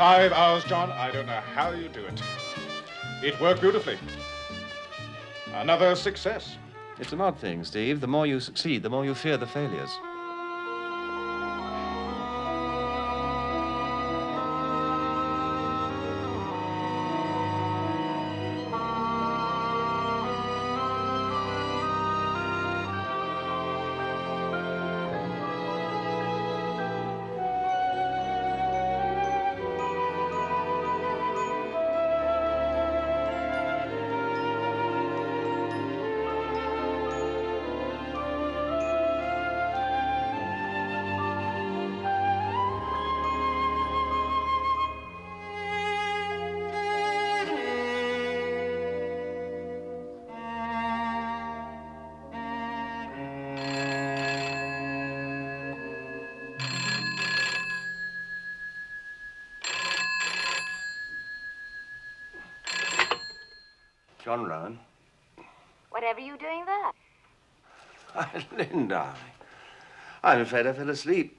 Five hours, John. I don't know how you do it. It worked beautifully. Another success. It's an odd thing, Steve. The more you succeed, the more you fear the failures. John Rowan. Whatever you doing there? Darling. I'm afraid I fell asleep.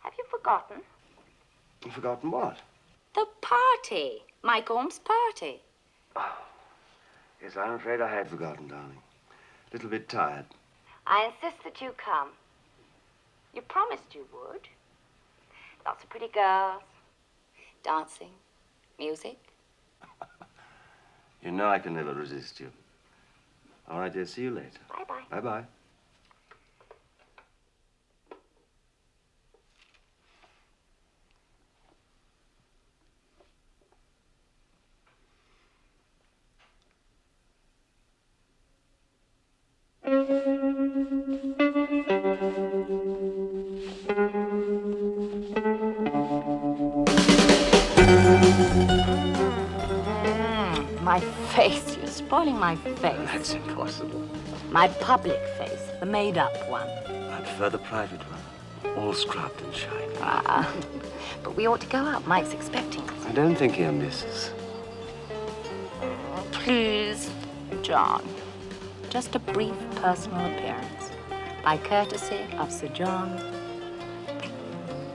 Have you forgotten? Forgotten what? The party. Mike Orme's party. Oh. Yes, I'm afraid I had forgotten, darling. A little bit tired. I insist that you come. You promised you would. Lots of pretty girls. Dancing. Music. You know I can never resist you. All right, dear. See you later. Bye-bye. Bye-bye. My face. That's impossible. My public face. The made-up one. I prefer the private one. All scrubbed and shiny. Ah. But we ought to go out. Mike's expecting us. I don't think he'll miss us. Please, John. Just a brief personal appearance. By courtesy of Sir John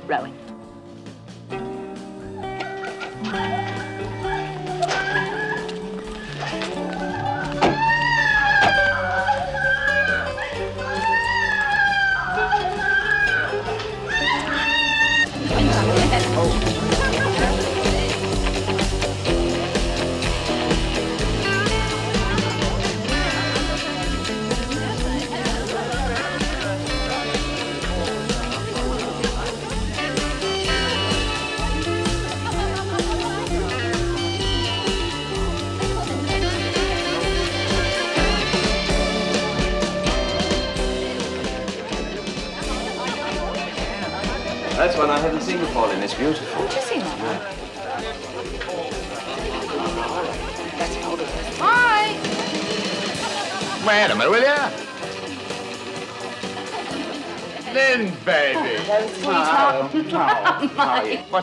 Rowan.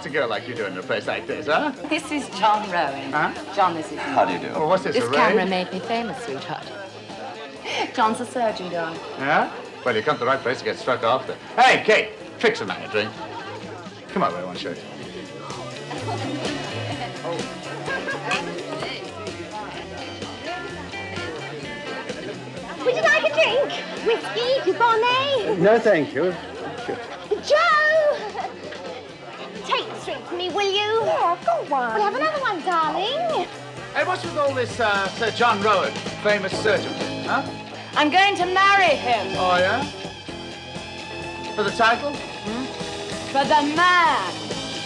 A girl like you doing in a place like this, huh? This is John Rowan. Huh? John, this is How do you do? Oh, what's this, This a camera made me famous, sweetheart. John's a surgeon, darling. Yeah? Well, you come to the right place to get struck after. Hey, Kate, fix a man a drink. Come on, I want to show you. Would you like a drink? Whiskey, Dubonnet? No, thank you. Joe! Me, will you? Yeah, go on. We'll have another one, darling. Hey, what's with all this, uh, Sir John Rowan, famous surgeon? Huh? I'm going to marry him Oh, yeah? For the title? for the man.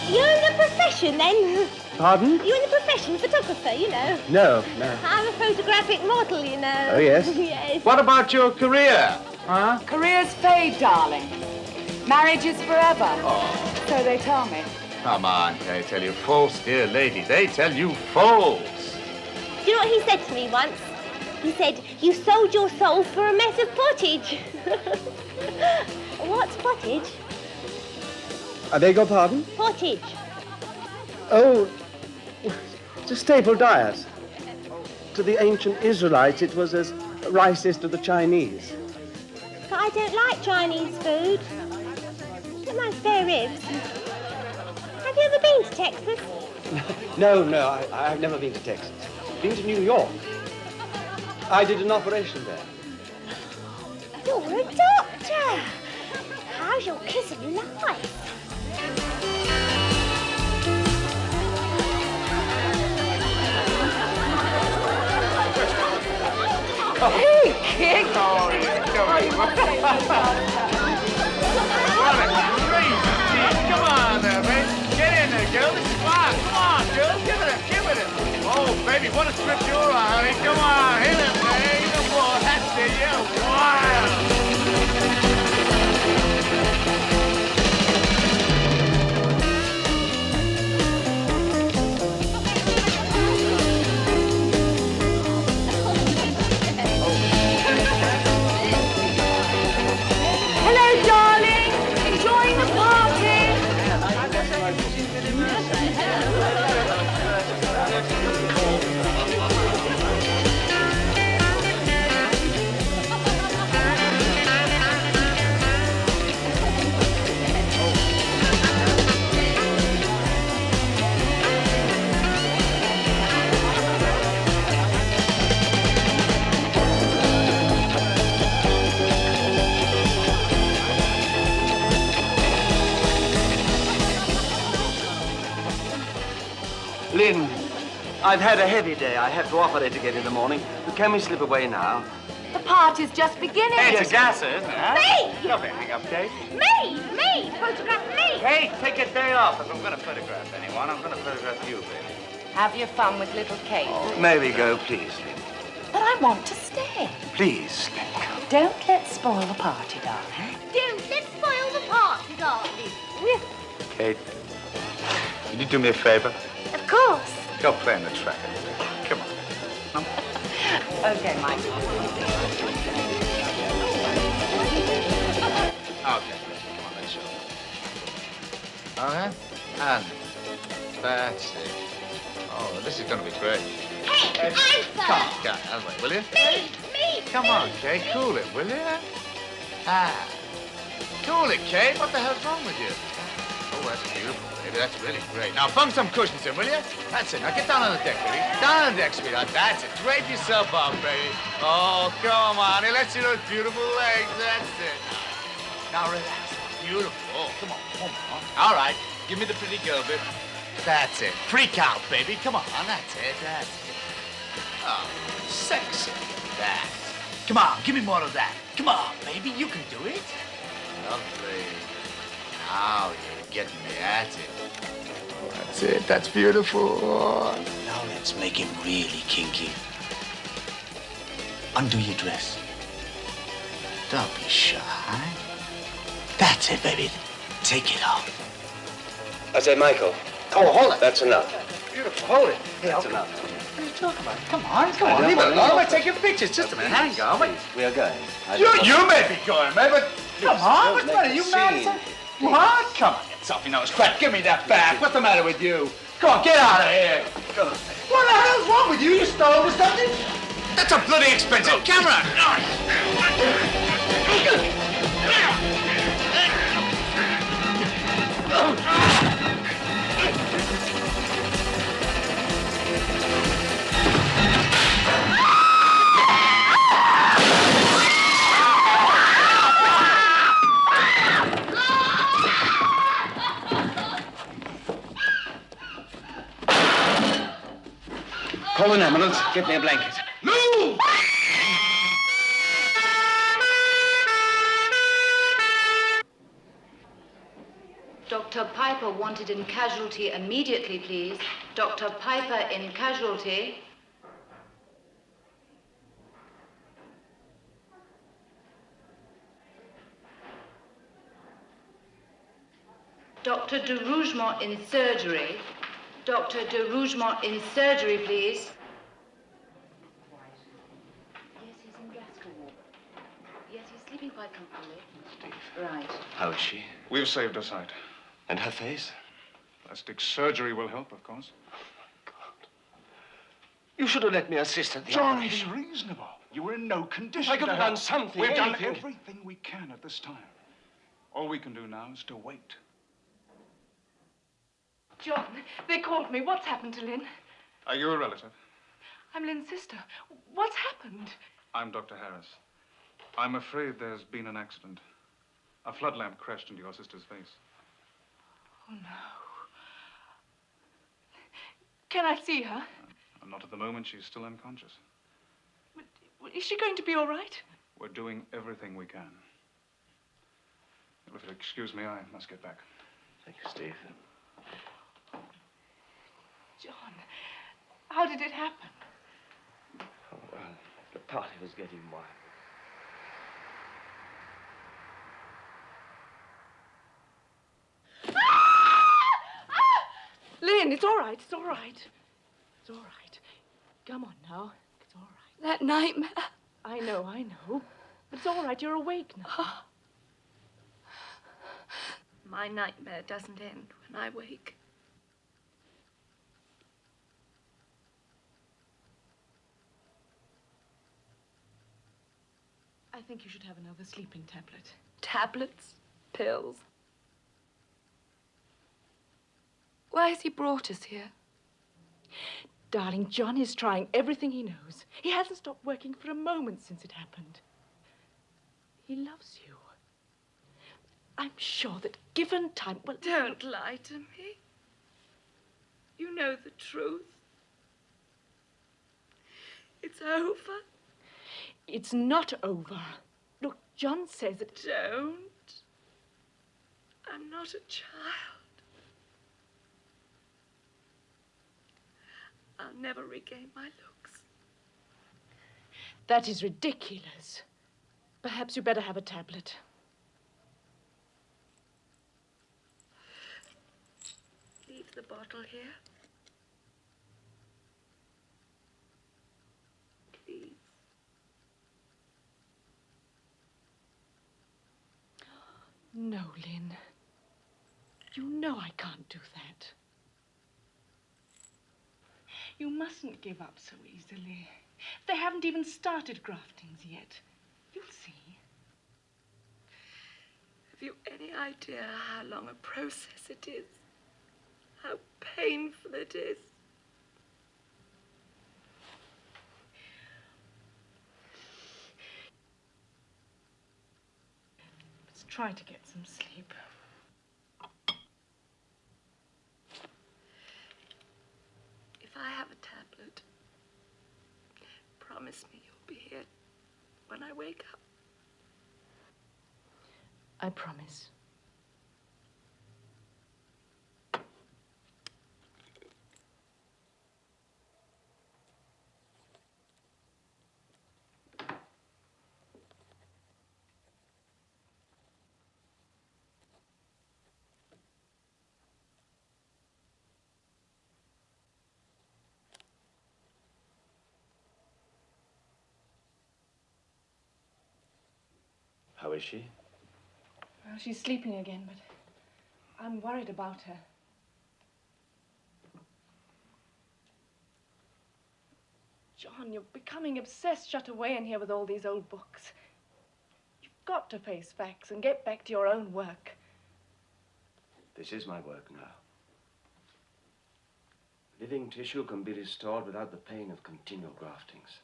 You're in the profession, then? Pardon? You're in the profession, photographer, you know. No, no. I'm a photographic model, you know. Oh, yes? yes. What about your career? Huh? Careers fade, darling. Marriage is forever. Oh. So they tell me. Come on, they tell you false, dear lady. They tell you false. Do you know what he said to me once? He said you sold your soul for a mess of pottage. What's pottage? I beg your pardon? Pottage. Oh, it's a staple diet. To the ancient Israelites, it was as rice is to the Chinese. But I don't like Chinese food. Don't mind spare ribs. Have you ever been to Texas? No, no, I, I've never been to Texas. Been to New York. I did an operation there. You're a doctor. How's your kiss of life? Hey, kid! Oh, Come on there, baby. Get in there, girl. This is fun. Come on, girl. Give it a, give it a. Oh, baby, what a trip you're on, honey. Come on, hit it, baby. Ball. That's it. Yeah, wild. I've had a heavy day. I have to operate again in the morning. But can we slip away now? The party's just beginning. It's a gasser, isn't it? Huh? Me! Don't hang up, Kate. Me! Me! Photograph me! Kate, take a day off. If I'm going to photograph anyone, I'm going to photograph you, baby. Have your fun with little Kate. Oh, May we go, please, Lynn? But I want to stay. Please, Lynn. Don't let's spoil the party, darling. Don't let's spoil the party, darling. Kate, will you do me a favor? Of course. Go play in the track. Come on. Okay, Michael. Okay, come on, let's show. Okay, and that's it. Oh, this is going to be great. Hey, I'm Come on, first. get out of the way, will you? Me! Me! Come on, Kate, cool it, will you? Ah, cool it, Kate. What the hell's wrong with you? Oh, that's beautiful, baby. That's really great. Now, bung some cushions in, will you? That's it. Now, get down on the deck, baby. Down on the deck, sweetheart. That's it. Drape yourself out, baby. Oh, come on. Hey, let's see those beautiful legs. That's it. Now, relax. Beautiful. Oh, come on, come on. All right. Give me the pretty girl bit. That's it. Freak out, baby. Come on. That's it. That's it. Oh, sexy. That. Come on, give me more of that. Come on, baby, you can do it. Lovely. Now you're getting me at it. That's it. That's beautiful. Now let's make him really kinky. Undo your dress. Don't be shy. That's it, baby. Take it off. I say, Michael. Oh, hold it. That's enough. Beautiful. Hold it. Hey, That's I'll- enough. What are you talking about? Come on, come I on. don't Leave it alone. to- We're taking pictures. Just a minute. Hang on. Wait. We are going. You, you may be going, man, but come on, what's the make matter? You mad? What? Come on, get something nose crack. Give me that back. What's the matter with you? Come on, get out of here. What the hell's wrong with you? You stole or something? That's a bloody expensive camera. Call an ambulance. Get me a blanket. Move! Dr. Piper wanted in casualty immediately, please. Dr. Piper in casualty. Dr. de Rougemont in surgery. Dr. de Rougemont in surgery, please. Yes, he's in Glasgow. Yes, he's sleeping quite comfortably. Steve. Right. How is she? We've saved her sight. And her face? Plastic surgery will help, of course. Oh, God. You should have let me assist at the John, operation. John, be reasonable. You were in no condition I could have done something. We've anything. done everything we can at this time. All we can do now is to wait. John, they called me. What's happened to Lynn? Are you a relative? I'm Lynn's sister. What's happened? I'm Dr. Harris. I'm afraid there's been an accident. A flood lamp crashed into your sister's face. Oh, no. Can I see her? And not at the moment. She's still unconscious. But, Is she going to be all right? We're doing everything we can. If you'll excuse me, I must get back. Thank you, Steve. John, how did it happen? Oh, well, the party was getting wild. Ah! Ah! Lynn, it's all right. It's all right. It's all right. Come on now. It's all right. That nightmare. I know, I know. But it's all right. You're awake now. Ah. My nightmare doesn't end when I wake. I think you should have another sleeping tablet. Tablets, pills. Why has he brought us here? Darling, John is trying everything he knows. He hasn't stopped working for a moment since it happened. He loves you. I'm sure that given time, well, Don't lie to me. You know the truth. It's over. It's not over. Look, John says it. Don't. I'm not a child. I'll never regain my looks. That is ridiculous. Perhaps you better have a tablet. Leave the bottle here. Please. No, Lynn. You know I can't do that. You mustn't give up so easily. They haven't even started graftings yet. You'll see. Have you any idea how long a process it is? How painful it is? Try to get some sleep. If I have a tablet, promise me you'll be here when I wake up. I promise. How is she? Well, she's sleeping again, but I'm worried about her. John, you're becoming obsessed shut away in here with all these old books. You've got to face facts and get back to your own work. This is my work now. Living tissue can be restored without the pain of continual graftings.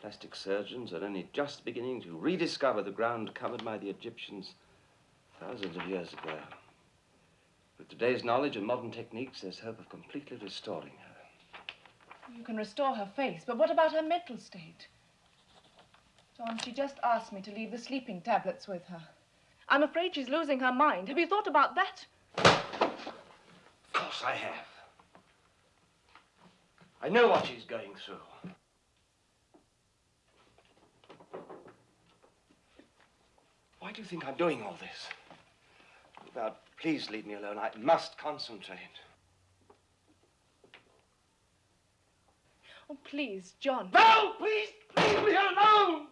Plastic surgeons are only just beginning to rediscover the ground covered by the Egyptians thousands of years ago. With today's knowledge and modern techniques, there's hope of completely restoring her. You can restore her face, but what about her mental state? John, she just asked me to leave the sleeping tablets with her. I'm afraid she's losing her mind. Have you thought about that? Of course I have. I know what she's going through. Why do you think I'm doing all this? Now, please leave me alone. I must concentrate. Oh, please, John. No, please, leave me alone!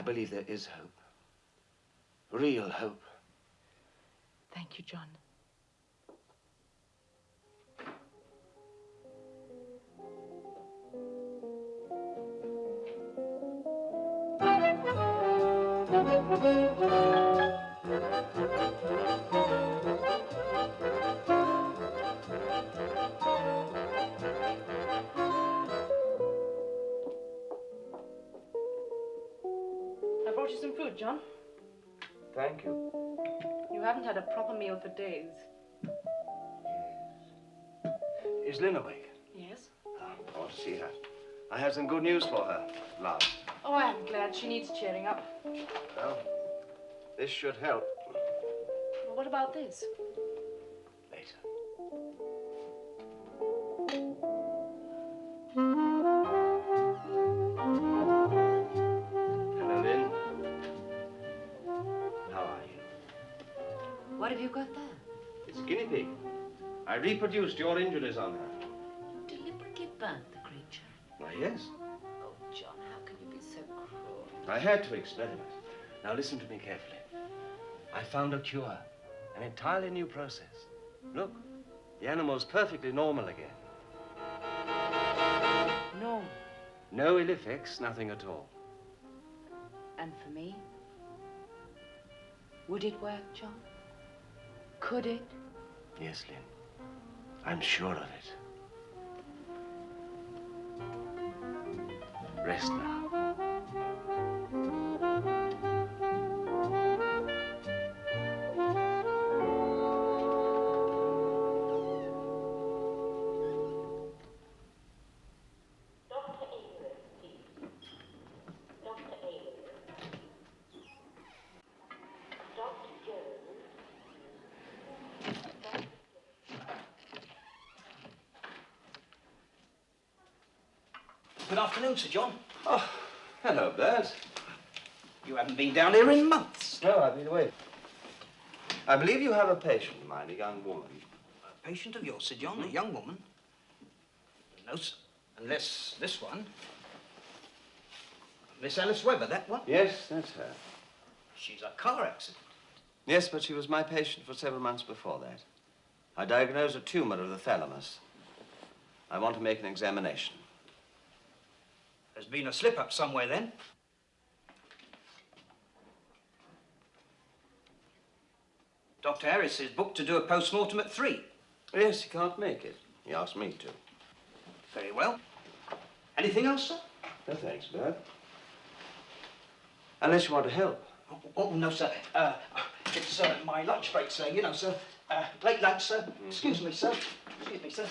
I believe there is hope. Real hope. Thank you, John. Brought you some food, John. Thank you. You haven't had a proper meal for days. Yes. Is Lynn awake? Yes? I want to see her. I have some good news for her, love. Oh, I'm glad. She needs cheering up. Well, this should help Well, what about this? Reproduced your injuries on her. You Deliberately burnt the creature. Why, yes. Oh, John, how can you be so cruel? I had to experiment. Now listen to me carefully. I found a cure, an entirely new process. Look, the animal's perfectly normal again. No. No ill effects, nothing at all. And for me? Would it work, John? Could it? Yes, Lynn. I'm sure of it. Rest now. Afternoon, Sir John. Oh, hello, Bert. You haven't been down here in months. No, I've been away. I believe you have a patient of mine, a young woman. A patient of yours, Sir John, a young woman? No, sir. Unless this one. Miss Alice Webber, that one? Yes, that's her. She's a car accident. Yes, but she was my patient for several months before that. I diagnosed a tumor of the thalamus. I want to make an examination. There's been a slip-up somewhere then. Dr. Harris is booked to do a post-mortem at three. Yes, he can't make it. He asked me to. Very well. Anything else, sir? No, thanks, Bert. Unless you want to help. Oh, oh, no, sir. Uh, it's uh, my lunch break, sir. You know, sir. Uh, late lunch, sir. Excuse me, sir. Excuse me, sir.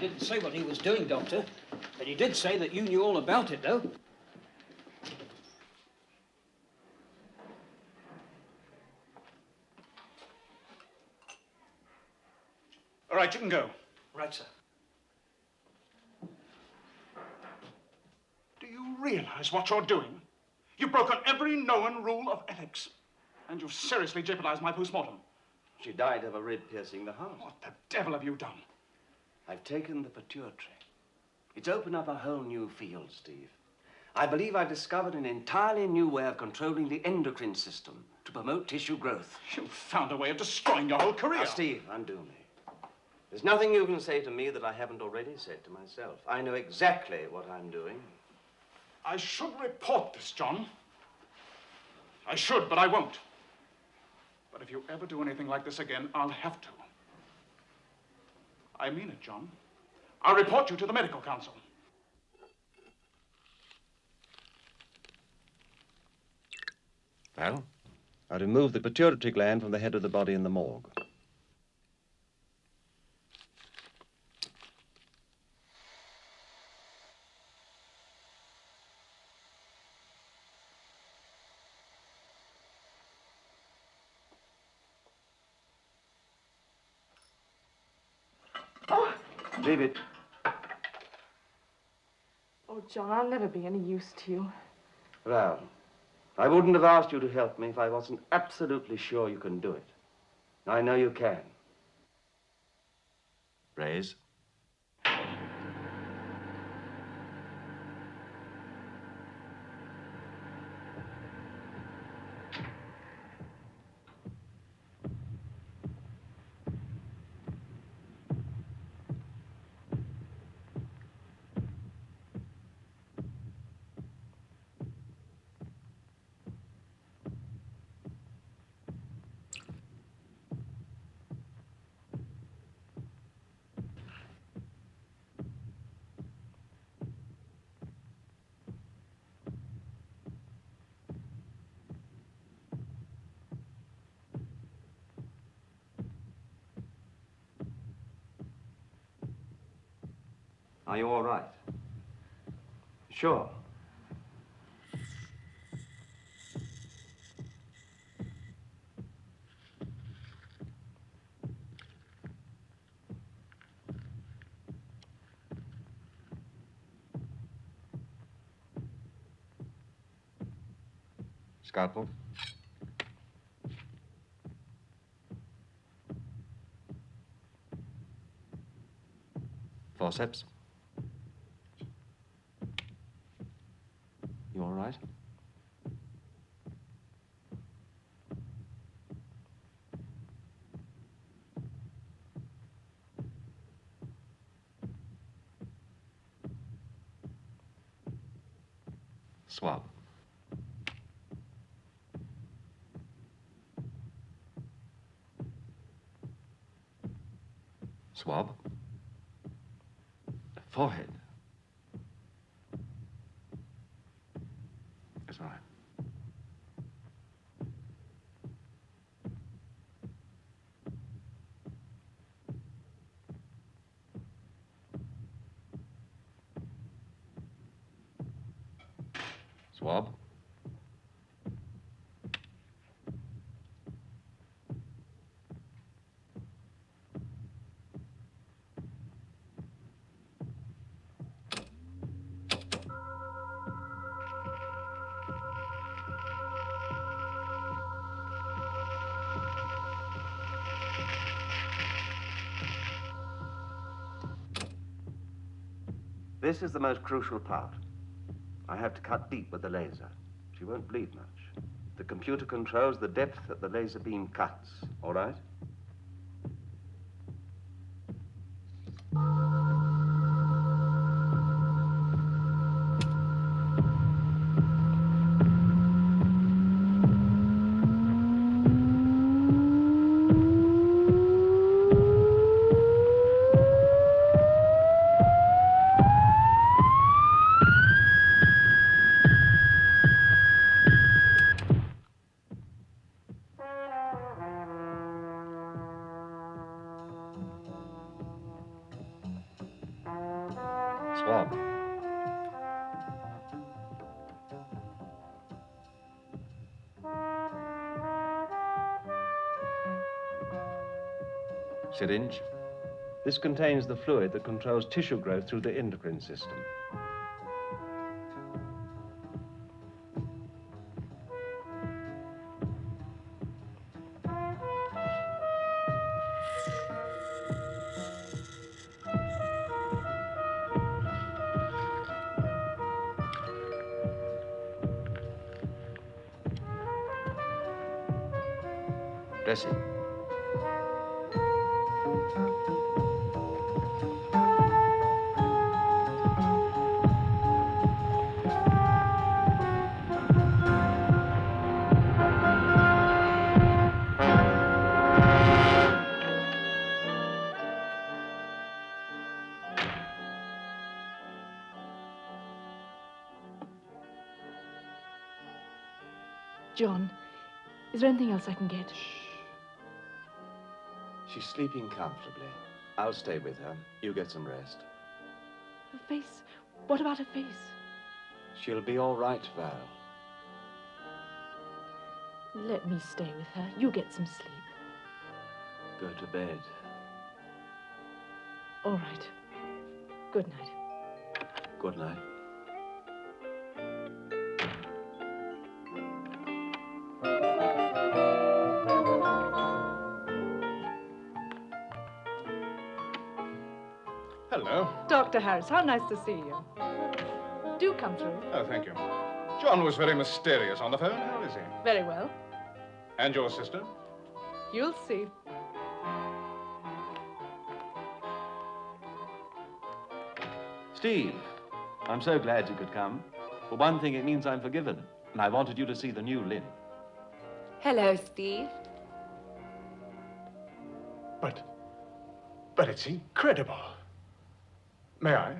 He didn't say what he was doing, Doctor. But he did say that you knew all about it, though. All right, you can go. Right, sir. Do you realize what you're doing? You've broken every known rule of ethics. And you've seriously jeopardized my postmortem. She died of a rib piercing the heart. What the devil have you done? I've taken the pituitary. It's opened up a whole new field, Steve. I believe I've discovered an entirely new way of controlling the endocrine system to promote tissue growth. You've found a way of destroying your whole career. Now, Steve, undo me. There's nothing you can say to me that I haven't already said to myself. I know exactly what I'm doing. I should report this, John. I should, but I won't. But if you ever do anything like this again, I'll have to. I mean it, John. I'll report you to the medical council. Well? I removed the pituitary gland from the head of the body in the morgue. Leave it. Oh, John, I'll never be any use to you. Well, I wouldn't have asked you to help me if I wasn't absolutely sure you can do it. I know you can. Raise. Are you all right? Sure. Scalpel. Forceps. You all right? Swab. Swab. This is the most crucial part. I have to cut deep with the laser. She won't bleed much. The computer controls the depth that the laser beam cuts, all right? Syringe. This contains the fluid that controls tissue growth through the endocrine system. Sleeping comfortably. I'll stay with her. You get some rest. Her face. What about her face? She'll be all right, Val. Let me stay with her. You get some sleep. Go to bed. All right. Good night. Good night. Dr. Harris, how nice to see you. Do come through. Oh, thank you. John was very mysterious on the phone. How is he? Very well. And your sister? You'll see. Steve, I'm so glad you could come. For one thing, it means I'm forgiven. And I wanted you to see the new Lynn. Hello, Steve. But, but it's incredible. May I?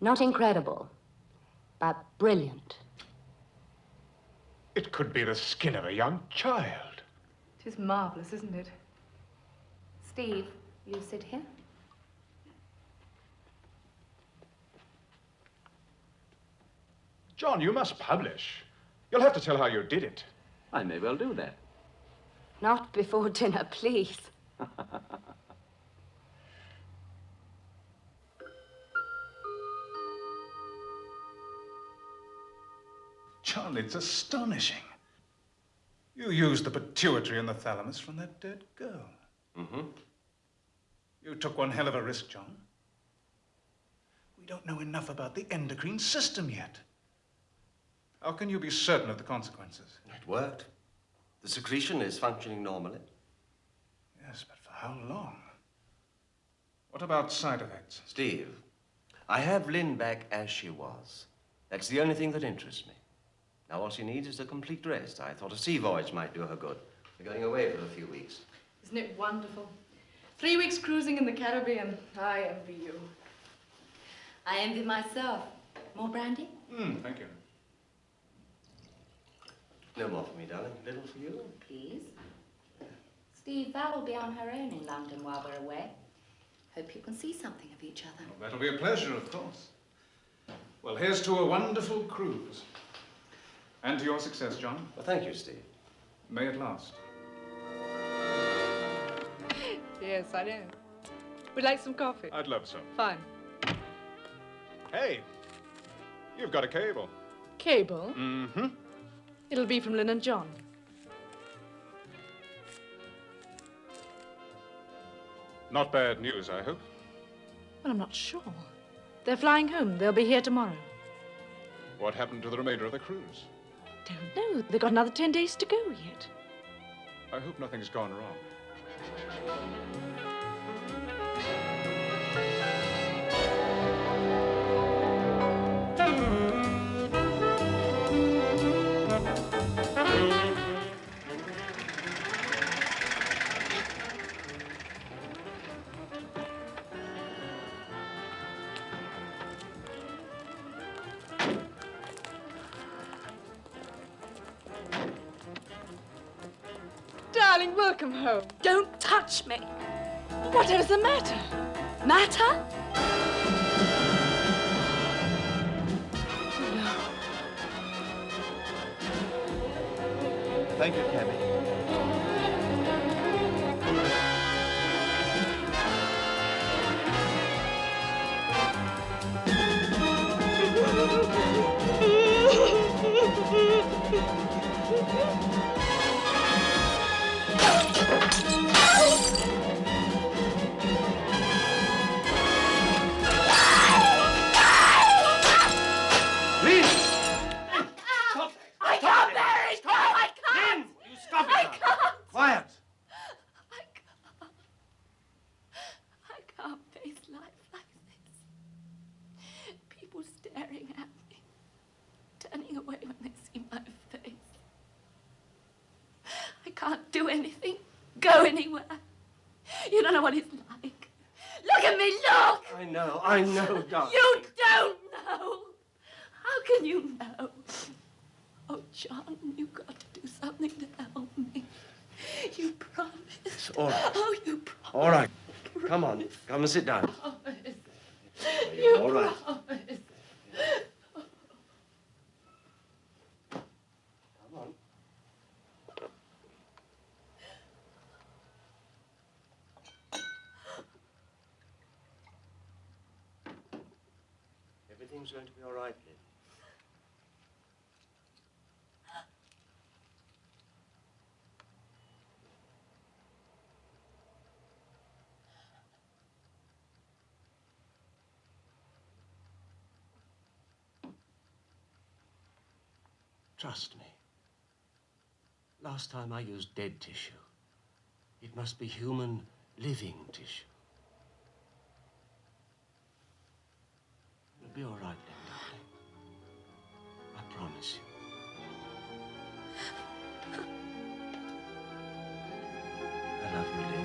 Not incredible, but brilliant. It could be the skin of a young child. It is marvelous, isn't it? Steve, you sit here. John, you must publish. You'll have to tell how you did it. I may well do that. Not before dinner, please. John, it's astonishing. You used the pituitary and the thalamus from that dead girl. Mm-hmm. You took one hell of a risk, John. We don't know enough about the endocrine system yet. How can you be certain of the consequences? It worked. The secretion is functioning normally. Yes, but for how long? What about side effects? Steve, I have Lynn back as she was. That's the only thing that interests me. Now all she needs is a complete rest. I thought a sea voyage might do her good. We're going away for a few weeks. Isn't it wonderful? Three weeks cruising in the Caribbean. I envy you. I envy myself. More brandy? Hmm, thank you. No more for me, darling. A Little for you. Please. Steve, Val will be on her own in London while we're away. Hope you can see something of each other. Well, that'll be a pleasure, of course. Well, here's to a wonderful cruise. And to your success, John. Well, thank you, Steve. May it last. Yes, I know. Would like some coffee? I'd love some. Fine. Hey, you've got a cable. Cable? Mm-hmm. It'll be from Lynn and John. Not bad news, I hope. Well, I'm not sure. They're flying home. They'll be here tomorrow. What happened to the remainder of the cruise? Don't know. They've got another ten days to go yet. I hope nothing's gone wrong. Home. Don't touch me. Whatever's the matter? Matter? Thank you, Cabby. Go anywhere. You don't know what it's like. Look at me, look! I know, I know, darling. You don't know. How can you know? Oh, John, you've got to do something to help me. You promised. all right. Oh, you promised. All right. Come on. Come and sit down. You All right. promised. Tom's going to be all right, Liv. Trust me. Last time I used dead tissue. It must be human living tissue. Be all right darling. I promise you. I love you, Lynn.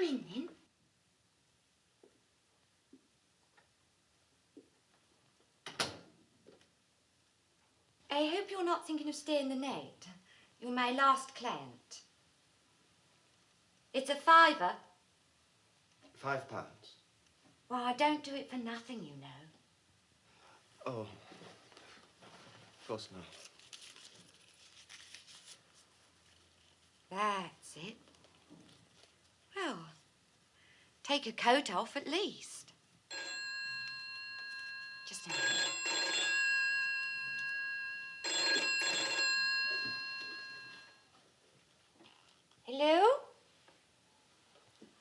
Come in then. I hope you're not thinking of staying the night. You're my last client. It's a fiver. Five pounds. Well, I don't do it for nothing, you know. Oh. Of course not. That's it. Well, take your coat off at least. Just a minute. Hello?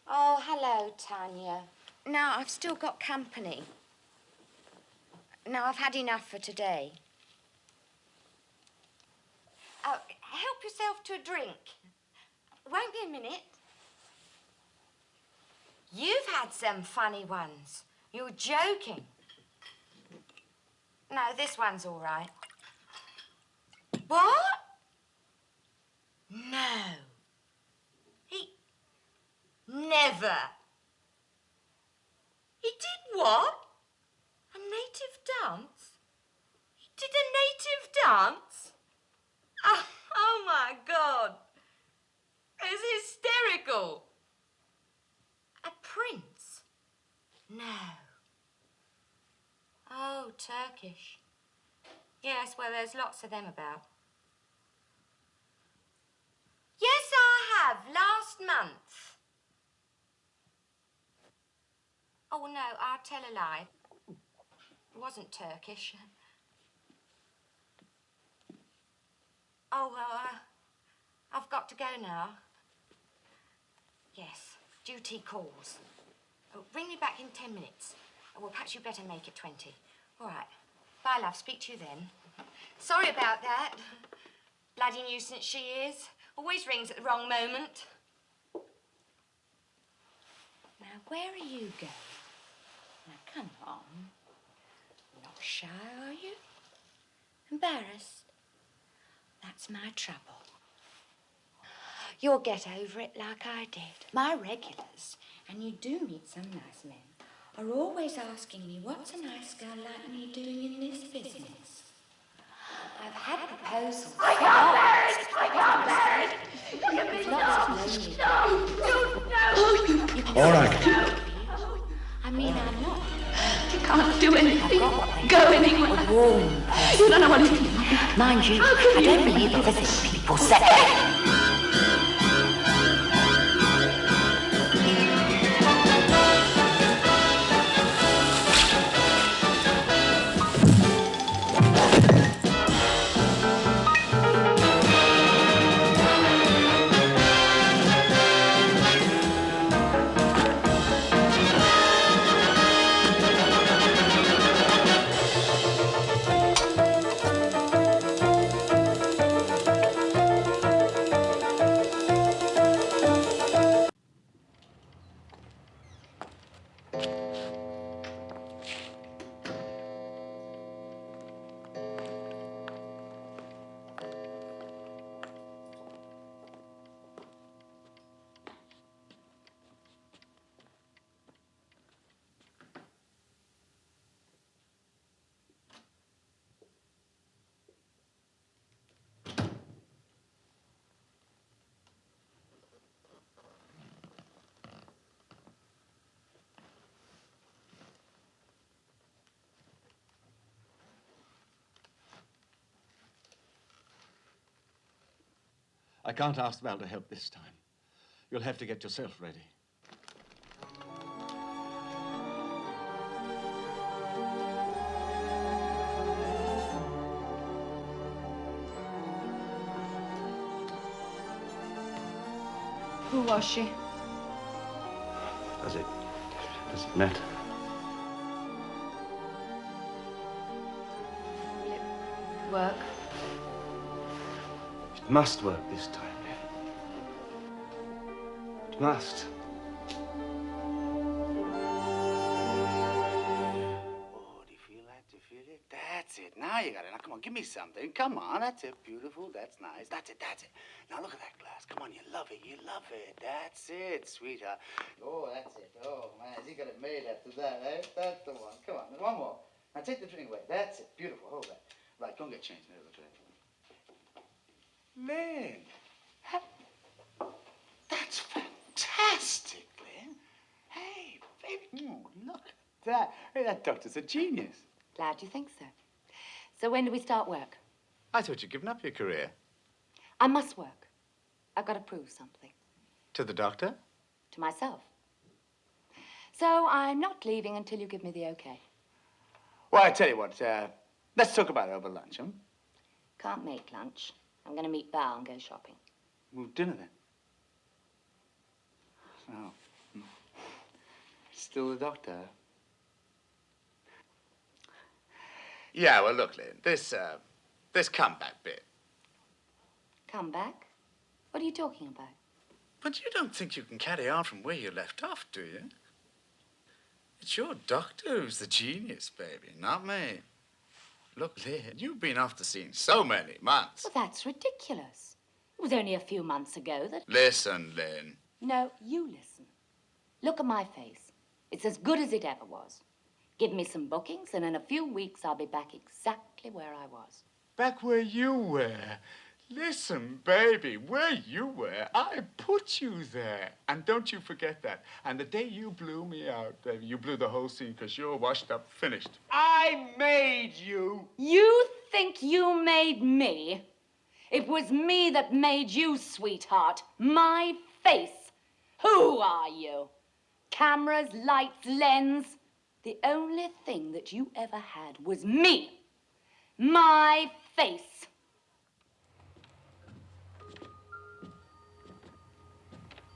Oh, hello, Tanya. No, I've still got company. Now, I've had enough for today. Oh, help yourself to a drink. Won't be a minute. You've had some funny ones. You're joking. No, this one's all right. What? No. He never. He did what? A native dance? He did a native dance? Oh, oh my God. It's hysterical. A prince? No. Oh, Turkish. Yes, well, there's lots of them about. Yes, I have, last month. Oh, no, I'll tell a lie. It wasn't Turkish. Oh, well, uh, I've got to go now. Yes, duty calls. Oh, ring me back in ten minutes. Oh, well, perhaps you'd better make it twenty. All right. Bye, love. Speak to you then. Sorry about that. Bloody nuisance she is. Always rings at the wrong moment. Now, where are you going? Now, come on. Not shy, are you? Embarrassed? That's my trouble. You'll get over it like I did. My regulars, and you do meet some nice men, are always asking me what's a nice girl like me doing in this business. I've had proposals. I can't bear it! I can't bear it! Lots of no. All right. I mean, I'm not. You can't do anything. Go anywhere. A warm. You don't know what it is. Mind you, I don't believe in visiting people second. I can't ask Val to help this time. You'll have to get yourself ready. Who was she? Does it, does it matter? Work. It must work this time. It must. Oh, do you feel that? Do you feel it? That's it. Now you got it. Now, come on, give me something. Come on, that's it. Beautiful. That's nice. That's it. That's it. Now look at that glass. Come on, you love it. You love it. That's it, sweetheart. Oh, that's it. Oh man, he got it made after that? Eh? That's the one. Come on, one more. Now take the drink away. That's it. Beautiful. Hold that. Right, go and get changed. Drink. Lynn. Ha- That's fantastic, Lynn. Hey, baby. Mm, look at that. Hey, that doctor's a genius. Glad you think so. So when do we start work? I thought you'd given up your career. I must work. I've got to prove something To the doctor? to myself. So I'm not leaving until you give me the okay. Well, I tell you what, uh, let's talk about it over lunch, huh? Can't make lunch. I'm going to meet Val and go shopping. Well, dinner then. Oh. Still the doctor. Yeah, well, look, Lynn, this, uh, this comeback bit. Come back? What are you talking about? But you don't think you can carry on from where you left off, do you? It's your doctor who's the genius, baby, not me. Look, Lynn, you've been off the scene so many months. Well, that's ridiculous. It was only a few months ago that. Listen, Lynn. No, you listen. Look at my face. It's as good as it ever was. Give me some bookings, and in a few weeks I'll be back exactly where I was. Back where you were. Listen, baby, where you were, I put you there. And don't you forget that. And the day you blew me out, baby, you blew the whole scene because you're washed up, finished. I made you. You think you made me? It was me that made you, sweetheart. My face. Who are you? Cameras, lights, lens. The only thing that you ever had was me. My face.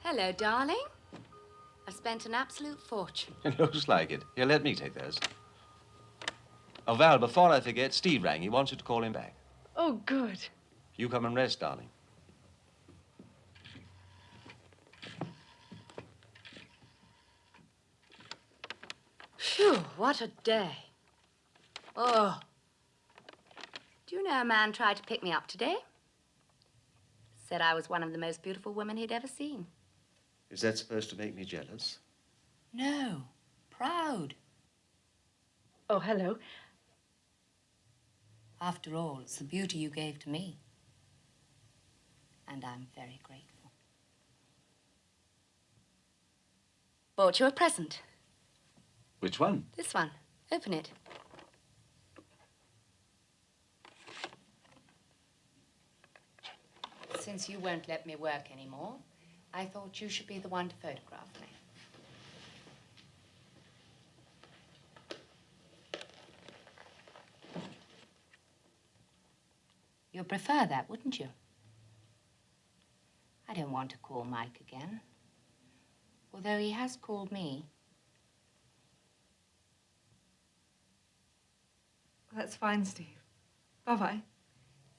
Hello, darling. I've spent an absolute fortune. It looks like it. Here, let me take those. Oh, Val, before I forget, Steve rang. He wants you to call him back. Oh, good. You come and rest, darling. Phew, what a day. Oh. Do you know a man tried to pick me up today? Said I was one of the most beautiful women he'd ever seen. Is that supposed to make me jealous? No, proud. Oh, hello. After all, it's the beauty you gave to me. And I'm very grateful. Bought you a present. Which one? This one. Open it. Since you won't let me work anymore, I thought you should be the one to photograph me. You'd prefer that, wouldn't you? I don't want to call Mike again. Although he has called me. That's fine, Steve. Bye-bye.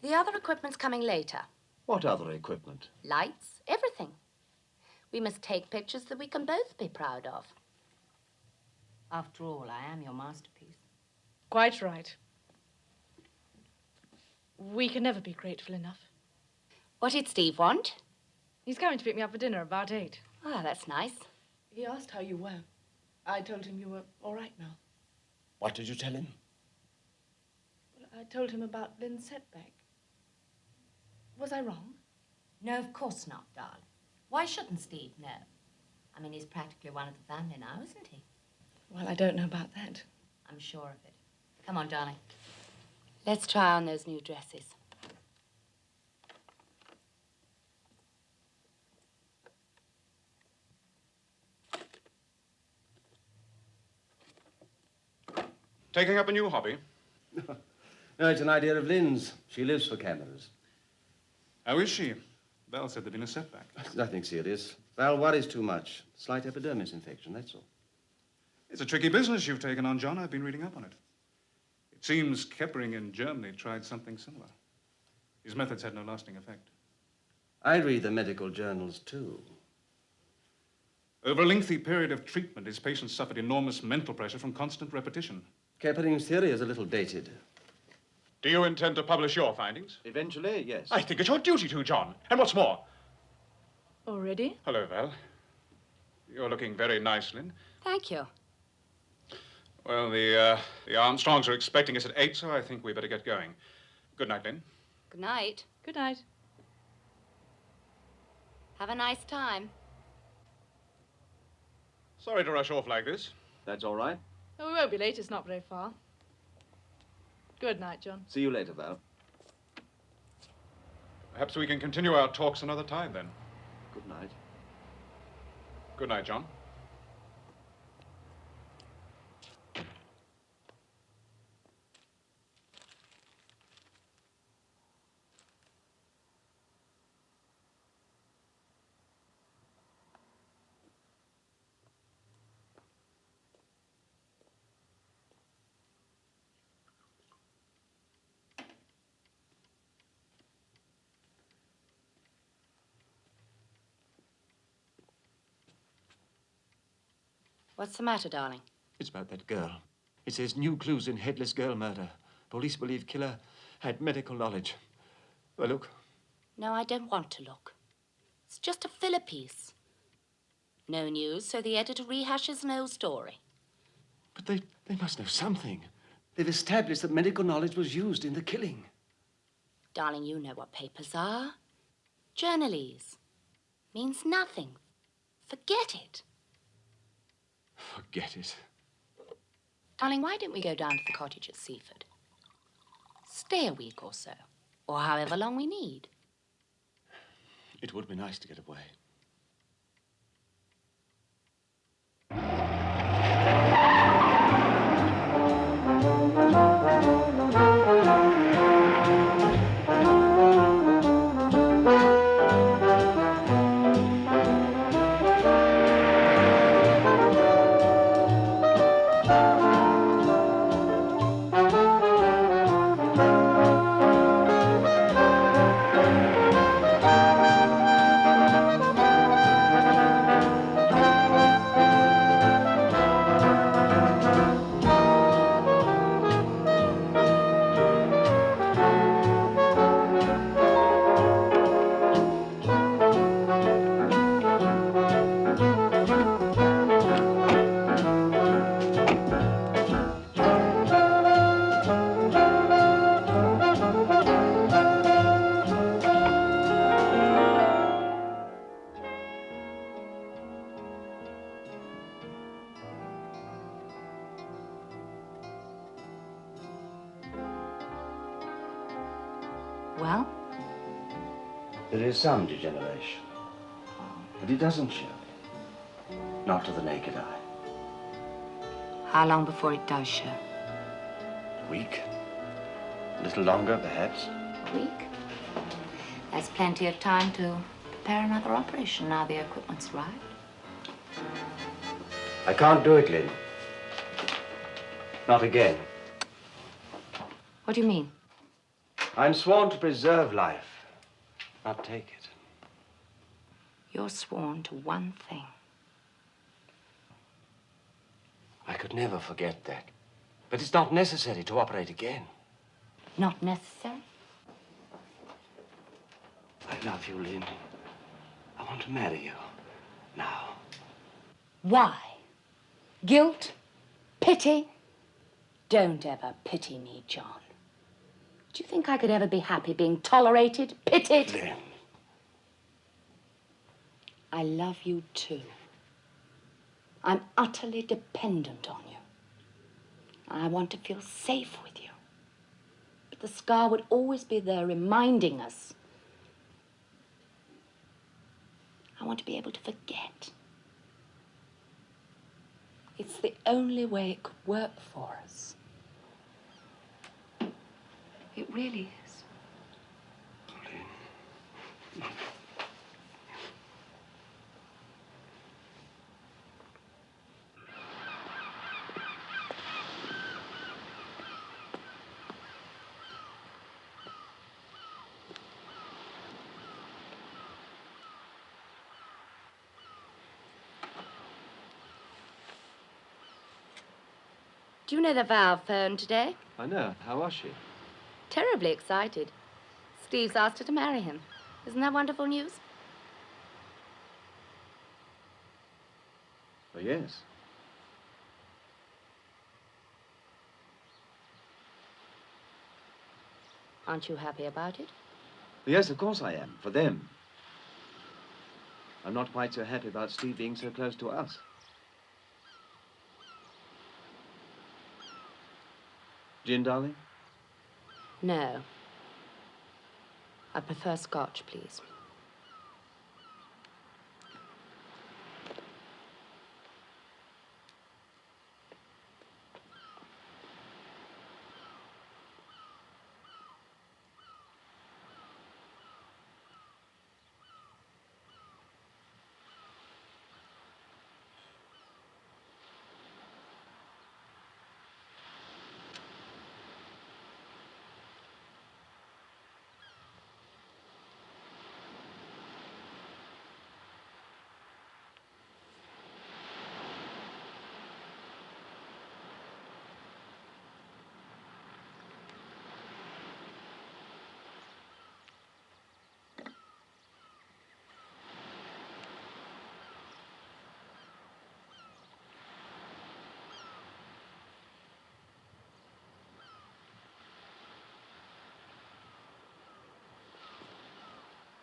The other equipment's coming later. What other equipment? Lights, everything. We must take pictures that we can both be proud of. After all, I am your masterpiece. Quite right. We can never be grateful enough. What did Steve want? He's coming to pick me up for dinner about eight. Ah, that's nice. He asked how you were. I told him you were all right now. What did you tell him? Well, I told him about Lynn's setback. Was I wrong? No, of course not, darling. Why shouldn't Steve know? I mean, he's practically one of the family now, isn't he? Well, I don't know about that. I'm sure of it. Come on, darling. Let's try on those new dresses. Taking up a new hobby? no, it's an idea of Lynn's. She lives for cameras. How is she? Val said there'd been a setback. Nothing serious. Val worries too much. Slight epidermis infection, that's all. It's a tricky business you've taken on, John. I've been reading up on it. It seems Keppering in Germany tried something similar. His methods had no lasting effect. I read the medical journals, too. Over a lengthy period of treatment, his patients suffered enormous mental pressure from constant repetition. Keppering's theory is a little dated. Do you intend to publish your findings? Eventually, yes. I think it's your duty to, John. And what's more... Already? Hello, Val. You're looking very nice, Lynn. Thank you. Well, the, uh, the Armstrongs are expecting us at eight, so I think we better get going. Good night, Lynn. Good night. Good night. Have a nice time. Sorry to rush off like this. That's all right. Oh, we won't be late. It's not very far. Good night, John. See you later, Val. Perhaps we can continue our talks another time, then. Good night. Good night, John. What's the matter, darling? It's about that girl. It says new clues in headless girl murder. Police believe killer had medical knowledge. Well, look. No, I don't want to look. It's just a filler piece. No news, so the editor rehashes an old story. But they, they must know something. They've established that medical knowledge was used in the killing. Darling, you know what papers are. Journalese. Means nothing. Forget it. Forget it. Darling, why don't we go down to the cottage at Seaford? Stay a week or so, or however long we need. It would be nice to get away. Some degeneration, but it doesn't show. Not to the naked eye. how long before it does show? A week? A little longer, perhaps. A week? That's plenty of time to prepare another operation now the equipment's right. I can't do it, Lynn. Not again. What do you mean? I'm sworn to preserve life, not take it. You're sworn to one thing. I could never forget that. But it's not necessary to operate again. Not necessary? I love you, Lynn. I want to marry you. Now. Why? Guilt? Pity? Don't ever pity me, John. Do you think I could ever be happy being tolerated, pitied? Lynn. I love you too. I'm utterly dependent on you. I want to feel safe with you. But the scar would always be there reminding us. I want to be able to forget. It's the only way it could work for us. It really is. Do you know the Val phoned today? I know. How was she? Terribly excited. Steve's asked her to marry him. Isn't that wonderful news? Oh, yes. Aren't you happy about it? Yes, of course I am. For them. I'm not quite so happy about Steve being so close to us. Gin, darling? No. I prefer scotch, please.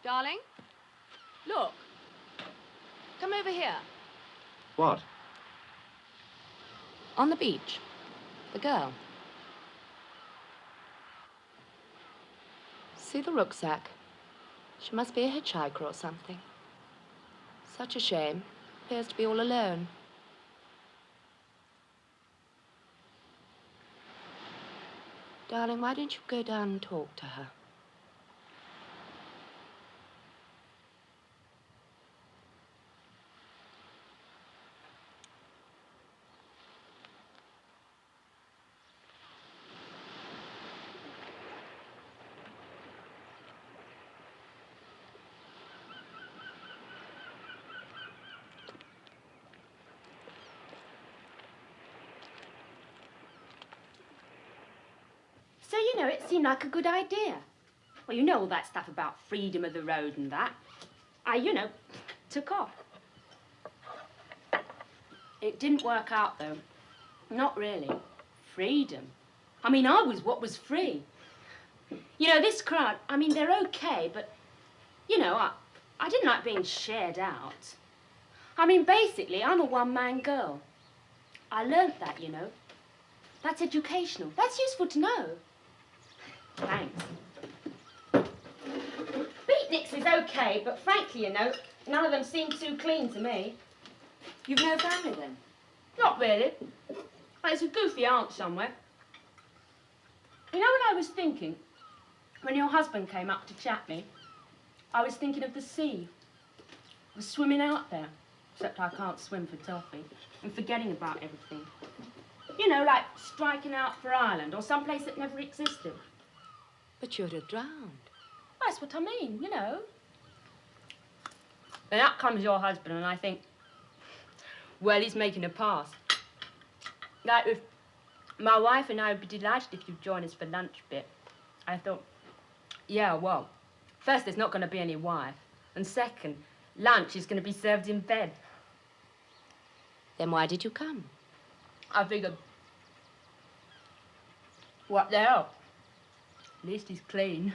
Darling, look. Come over here. What? On the beach. The girl. See the rucksack? She must be a hitchhiker or something. Such a shame. Appears to be all alone. Darling, why don't you go down and talk to her? Know, it seemed like a good idea. Well, you know all that stuff about freedom of the road and that. I, you know, took off. It didn't work out, though. Not really. Freedom. I mean, I was what was free. You know, this crowd, I mean, they're okay, but, you know, I, I didn't like being shared out. I mean, basically, I'm a one-man girl. I learnt that, you know. That's educational. That's useful to know. Thanks. Beatniks is okay, but frankly, you know, none of them seem too clean to me. You've no family then? Not really. There's a goofy aunt somewhere. You know what I was thinking? When your husband came up to chat me, I was thinking of the sea. I was swimming out there, except I can't swim for toffee, and forgetting about everything. You know, like striking out for Ireland or someplace that never existed. But you'd have drowned. That's what I mean, you know. Then out comes your husband, and I think, well, he's making a pass. Like, if my wife and I would be delighted if you'd join us for lunch bit. I thought, yeah, well, first, there's not going to be any wife, and second, lunch is going to be served in bed. Then why did you come? I figured, what the hell? At least he's clean.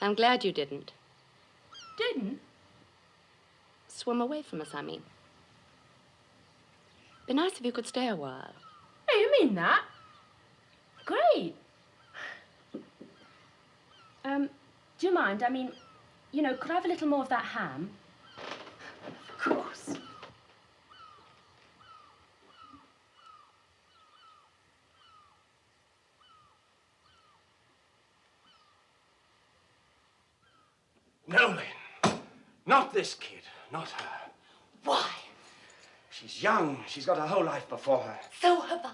I'm glad you didn't. Didn't? Swim away from us, I mean. Be nice if you could stay a while. Hey, you mean that? Great. Um, do you mind? I mean, you know, could I have a little more of that ham? No, Lynn. Not this kid. Not her. Why? She's young. She's got a whole life before her. So have I.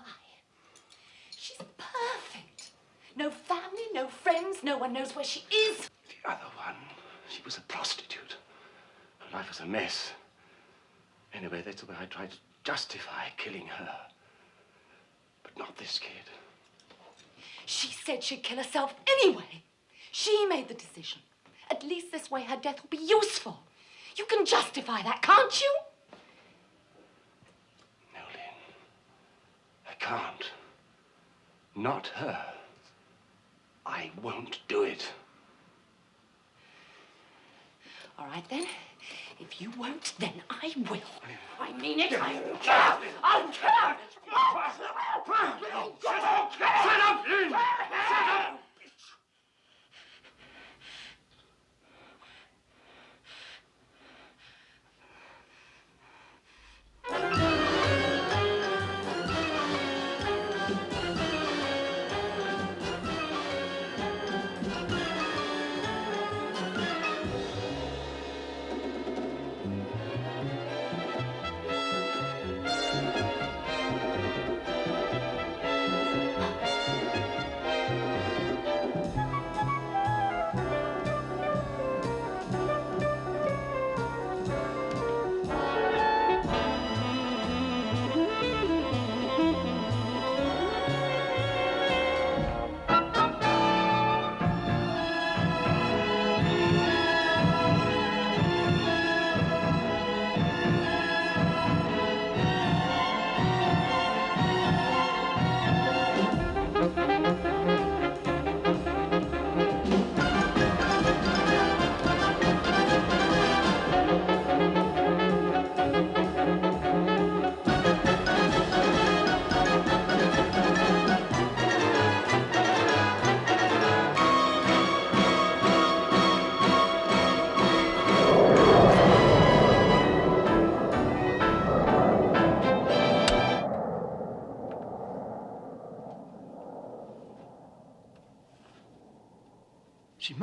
She's perfect. No family, no friends, no one knows where she is. The other one, she was a prostitute. Her life was a mess. Anyway, that's the way I tried to justify killing her. But not this kid. She said she'd kill herself anyway. She made the decision. At least this way her death will be useful. You can justify that, can't you? No, Lynn. I can't. Not her. I won't do it. All right, then. If you won't, then I will. I mean it. I. I'll kill her. Shut up! Shut up, Lynn! Shut up!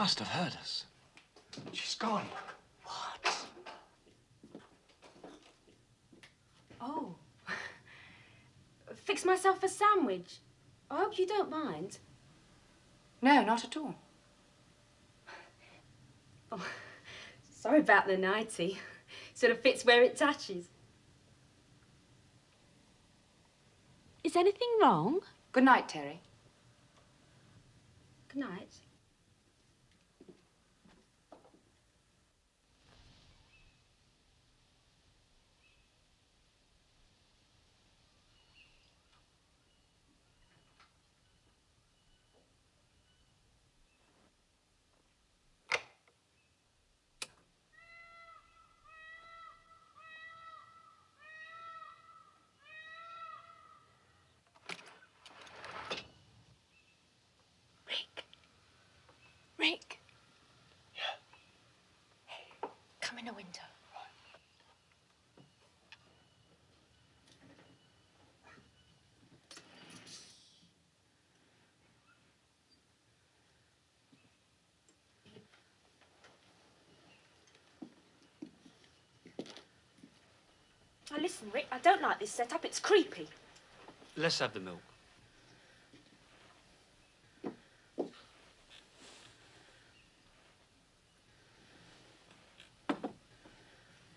Must have heard us. She's gone. What? Oh. Fix myself a sandwich. I hope you don't mind. No, not at all. Oh, sorry about the nightie. Sort of fits where it touches. Is anything wrong? Good night, Terry. Good night. Rick. Yeah. Hey, come in a window. Now listen, Rick, I don't like this setup. It's creepy. Let's have the milk.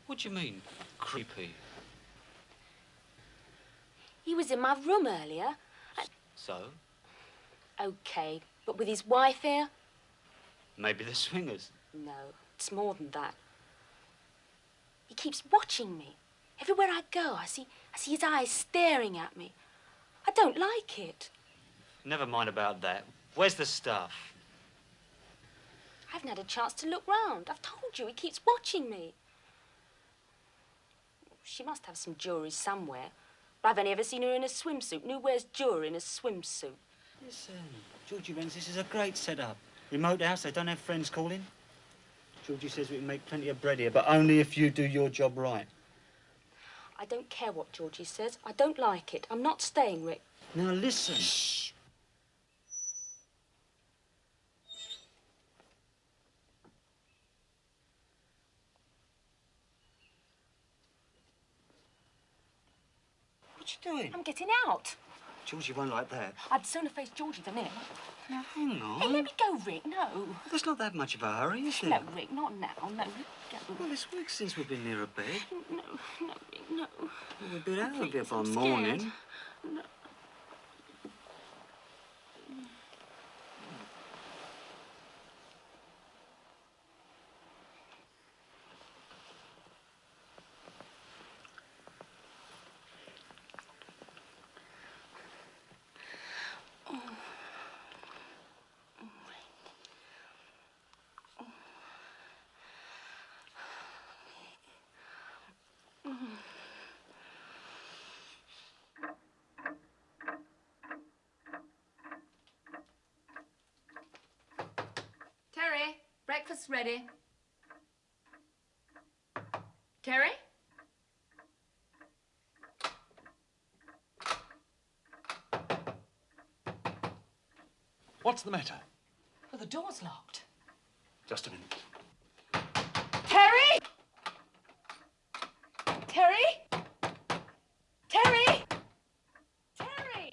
What do you mean, creepy? He was in my room earlier. So? Okay, but with his wife here? Maybe the swingers. No, it's more than that. He keeps watching me. Everywhere I go, I see, I see his eyes staring at me. I don't like it. Never mind about that. Where's the stuff? I haven't had a chance to look round. I've told you, he keeps watching me. She must have some jewellery somewhere. But I've only ever seen her in a swimsuit. And who wears jewellery in a swimsuit? Listen, Georgie Renz, this is a great setup. Remote house, they don't have friends calling. Georgie says we can make plenty of bread here, but only if you do your job right. I don't care what Georgie says. I don't like it. I'm not staying, Rick. Now listen. Shh. What you doing? I'm getting out. Georgie won't like that. I'd sooner face Georgie than him. Now, hang on. Hey, let me go, Rick. No. There's not that much of a hurry, is there? No, Rick, not now. No, go. Well, it's weeks since we've been near a bed. No, no, Rick, no. Well, we've been out of here by morning. No. Terry, breakfast's ready. Terry? What's the matter? Well, the door's locked. Just a minute. Terry! Terry? Terry! Terry!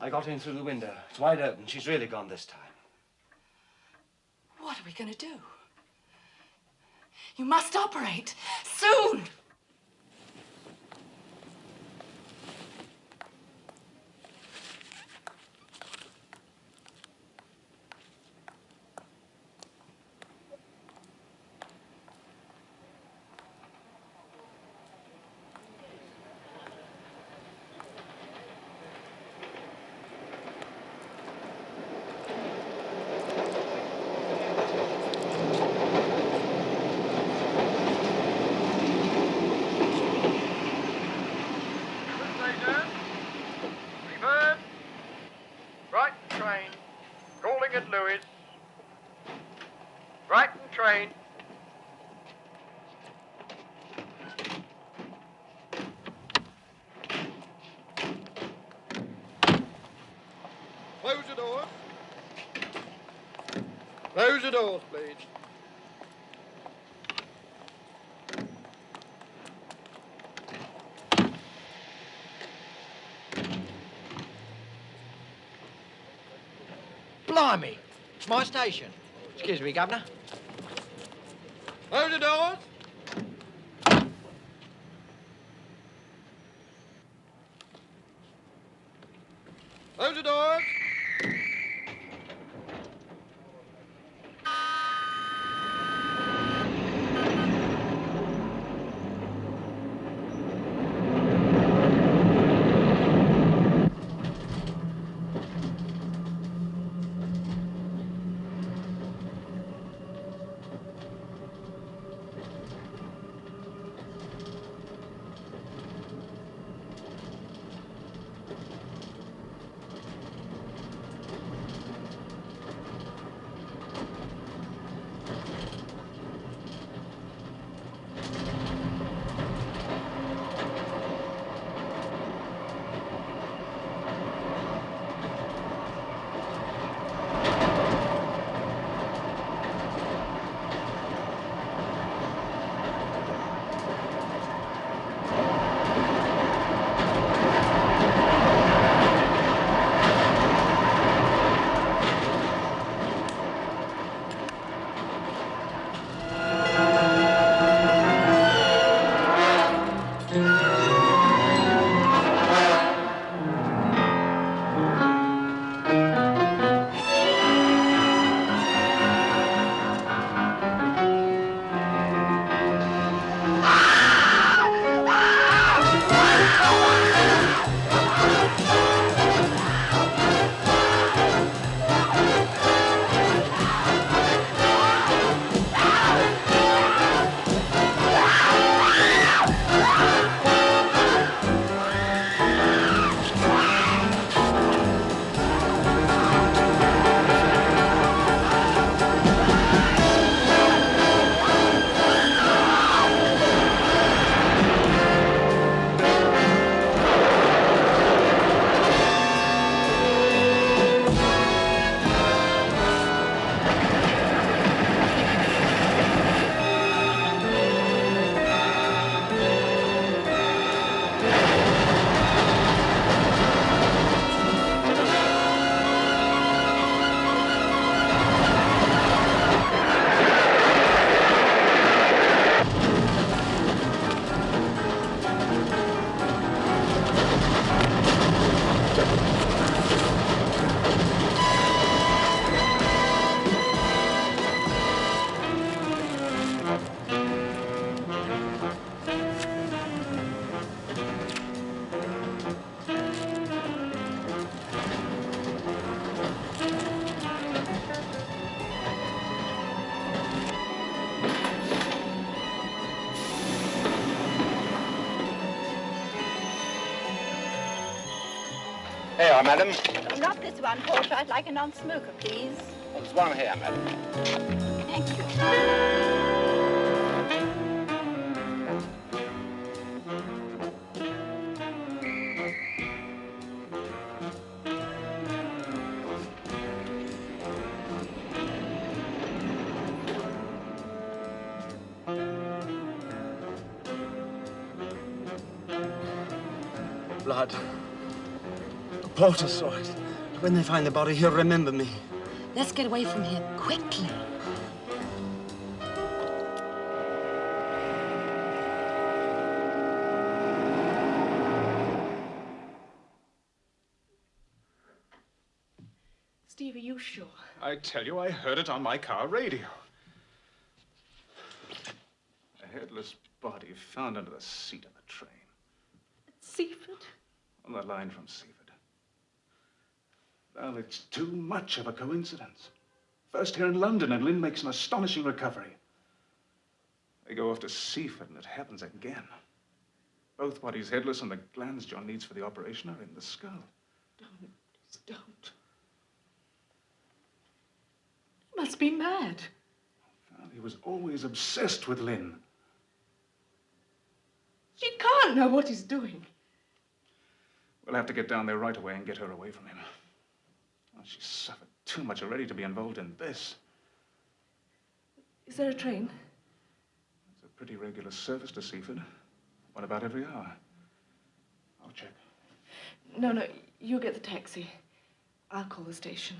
I got in through the window. It's wide open. She's really gone this time. We going to do? You must operate. Soon! Station. Reverse. Right train. Calling at Lewes. Brighton train. Close the doors. Close the doors, please. Blimey, it's my station. Excuse me, Governor. Close the doors. Madam. Not this one, Porter. I'd like a non-smoker, please. Well, there's one here, madam. Porter saw it. When they find the body, he'll remember me. Let's get away from here quickly. Steve, are you sure? I tell you, I heard it on my car radio. A headless body found under the seat of the train. Seaford? On the line from Seaford. Well, it's too much of a coincidence. First here in London, and Lynn makes an astonishing recovery. They go off to Seaford, and it happens again. Both bodies headless, and the glands John needs for the operation are in the skull. Don't. Please don't. You must be mad. Well, he was always obsessed with Lynn. She can't know what he's doing. We'll have to get down there right away and get her away from him. She's suffered too much already to be involved in this. Is there a train? It's a pretty regular service to Seaford. One about every hour. I'll check. No, no, you get the taxi. I'll call the station.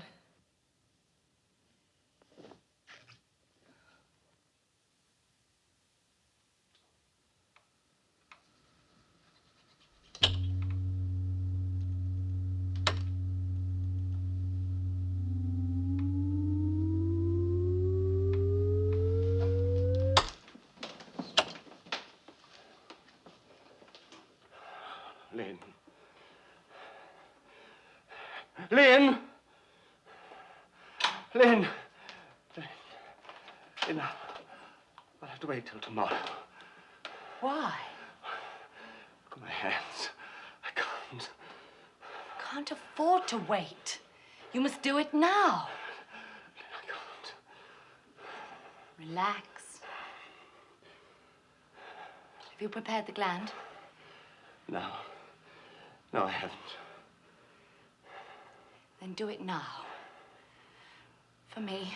Lynn. Lynn! Lynn! Lynn. Lynn, I'll have to wait till tomorrow. Why? Look at my hands. I can't. Can't afford to wait. You must do it now. Relax. Have you prepared the gland? No. No, I haven't. Then do it now. For me.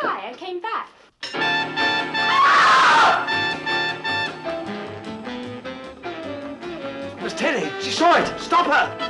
Hi, I came back. Was Teddy. She saw it. Stop her.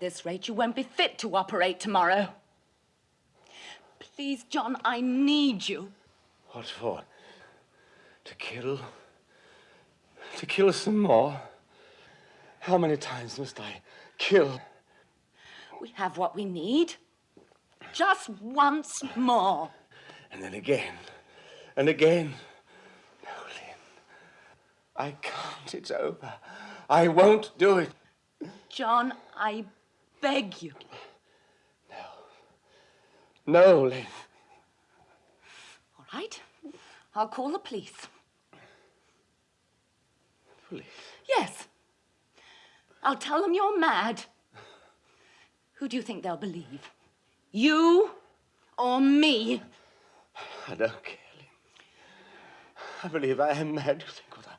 At this rate, you won't be fit to operate tomorrow. Please, John, I need you. What for? To kill? To kill some more? How many times must I kill? We have what we need. Just once more. And then again. And again. No, Lynn. I can't. It's over. I won't do it. John, I beg you. No, No, Lynn. All right. I'll call the police. Police? Yes. I'll tell them you're mad. Who do you think they'll believe? You or me? I don't care, Lynn. I believe I am mad. You think what, I,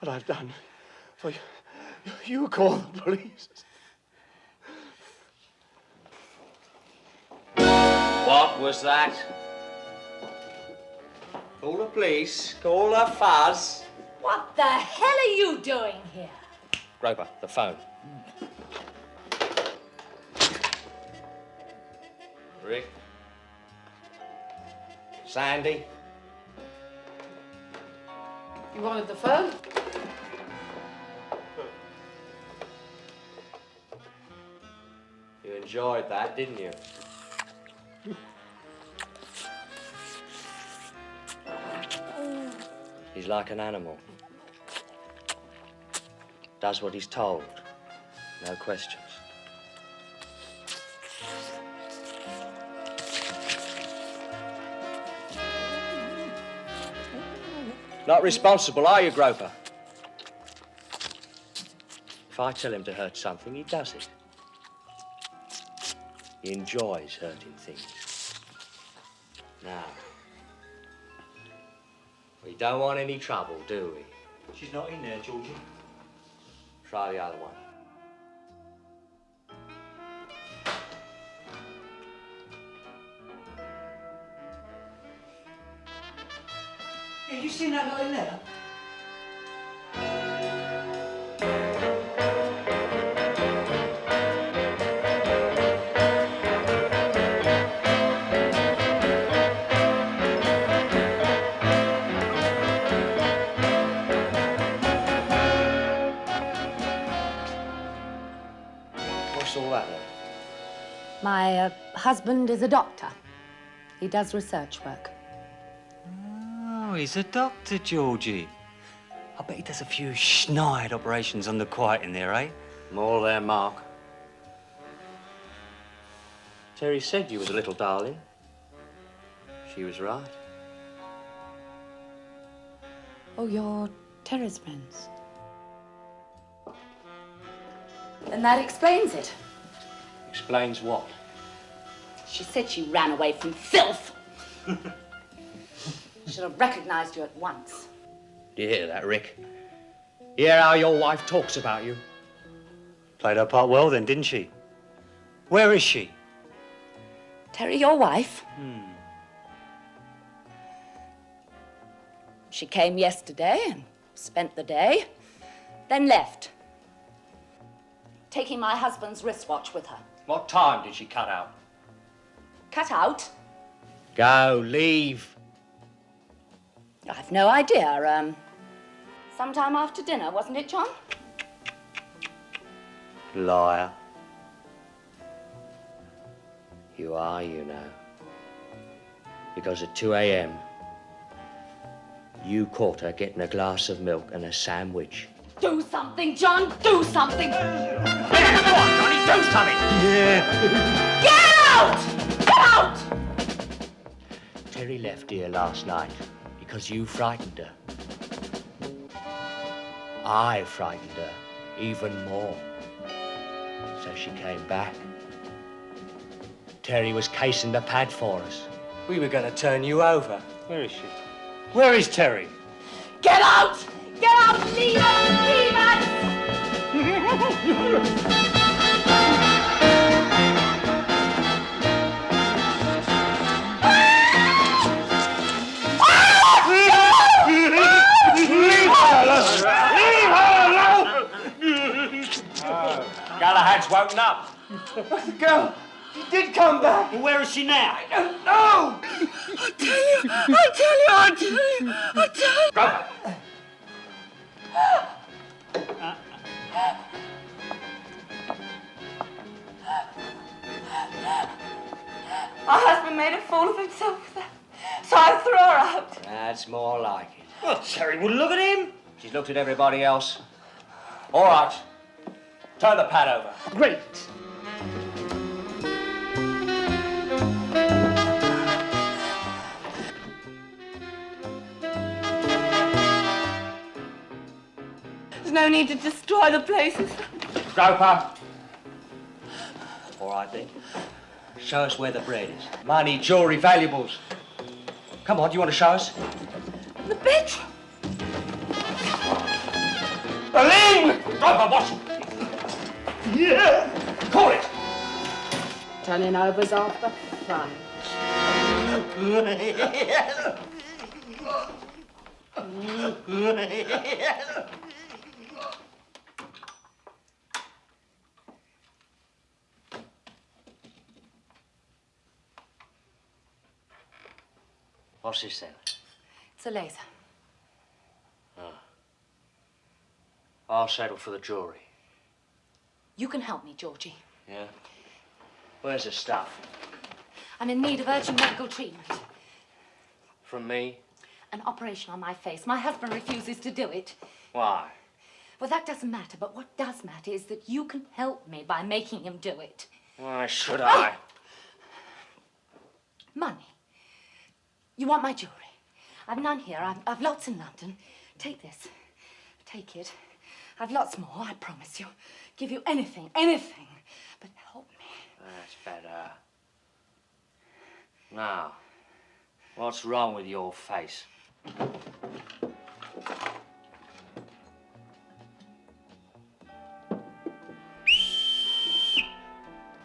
what I've done for you. You call the police. What was that? Call the police. Call the fuzz. What the hell are you doing here? Groper, the phone. Rick. Sandy. You wanted the phone? You enjoyed that, didn't you? He's like an animal. Does what he's told. No questions. Not responsible, are you, Groper? If I tell him to hurt something, he does it. He enjoys hurting things. Now, we don't want any trouble, do we? She's not in there, Georgie. Try the other one. Yeah, you seen that guy in there? Husband is a doctor. He does research work. Oh, he's a doctor, Georgie. I bet he does a few schneid operations on the quiet in there, eh? More there, Mark. Terry said you was a little darling. She was right. Oh, you're Terry's friends. Then that explains it. Explains what? She said she ran away from filth. Should have recognized you at once. Do you hear that, Rick? Hear how your wife talks about you? Played her part well then, didn't she? Where is she? Terry, your wife? Hmm. She came yesterday and spent the day, then left. Taking my husband's wristwatch with her. What time did she cut out? Cut out? Go, leave. I've no idea. Um, sometime after dinner, wasn't it, John? Liar. You are, you know. Because at 2 a.m., you caught her getting a glass of milk and a sandwich. Do something, John. Do something. Come on, Johnny, do something. Yeah. Get out! Get out! Terry left here last night because you frightened her. I frightened her even more. So she came back. Terry was casing the pad for us. We were going to turn you over. Where is she? Where is Terry? Get out! Woken up. Where's the girl? She did come back. Well, where is she now? I don't know. I tell you, I tell you, I tell you, I tell you. Groper! My husband made a fool of himself, so I threw her out. That's more like it. Well, Terry wouldn't look at him. She's looked at everybody else. All right. Turn the pad over. Great. There's no need to destroy the places. Groper. All right then. Show us where the bread is. Money, jewellery, valuables. Come on, do you want to show us? The bedroom. Aline! Groper, watch Yeah. Call it! Turning over's half the fun. What's this then? It's a laser. Oh. I'll settle for the jewellery. You can help me, Georgie. Yeah? Where's the stuff? I'm in need of urgent medical treatment. From me? An operation on my face. My husband refuses to do it. Why? Well, that doesn't matter, but what does matter is that you can help me by making him do it. Why should I? Money. You want my jewelry? I've none here. I've, I've lots in London. Take this. Take it. I've lots more, I promise you. Give you anything, anything. But help me. That's better. Now, what's wrong with your face?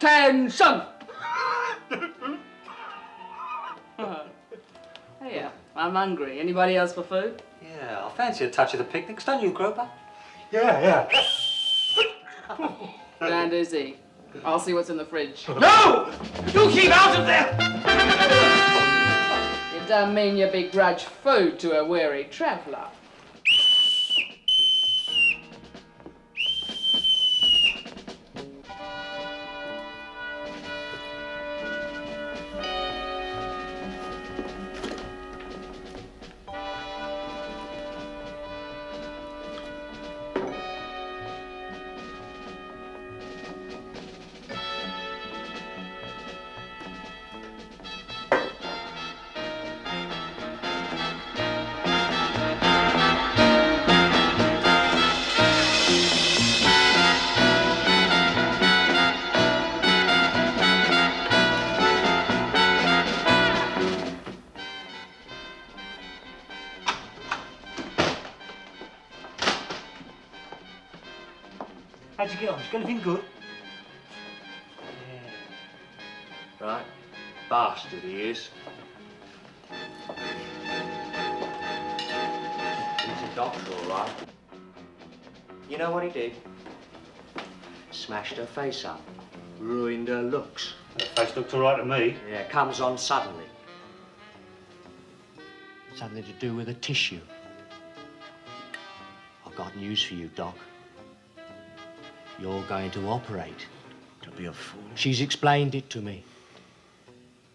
Tension! Here, uh, I'm hungry. Anybody else for food? Yeah, I fancy a touch of the picnics, don't you, Groper? Yeah, yeah. And Izzy. I'll see what's in the fridge. No! You keep out of there! It don't mean you begrudge food to a weary traveller. Face up. Ruined her looks. Her face looked all right to me. Yeah, comes on suddenly. Something to do with a tissue. I've got news for you, Doc. You're going to operate. Don't be a fool. She's explained it to me.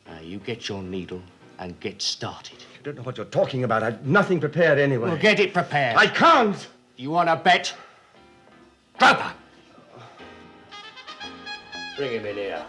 Now, you get your needle and get started. I don't know what you're talking about. I've nothing prepared anyway. Well, get it prepared. I can't! You want to bet? Groper! 这个没来呀